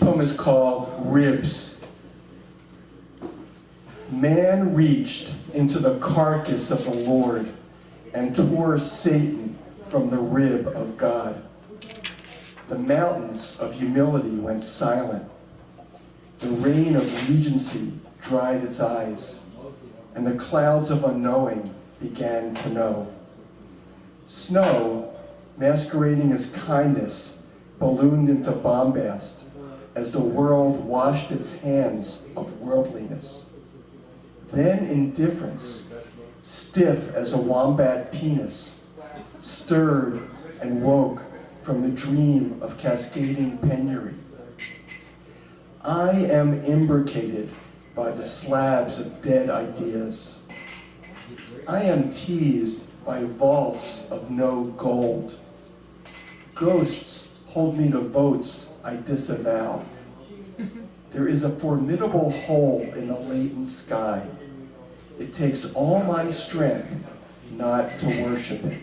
poem is called Ribs. Man reached into the carcass of the Lord and tore Satan from the rib of God. The mountains of humility went silent. The rain of regency dried its eyes, and the clouds of unknowing began to know. Snow, masquerading as kindness, ballooned into bombast as the world washed its hands of worldliness. Then indifference, stiff as a wombat penis, stirred and woke from the dream of cascading penury. I am imbricated by the slabs of dead ideas. I am teased by vaults of no gold. Ghosts hold me to votes I disavow. There is a formidable hole in the latent sky. It takes all my strength not to worship it.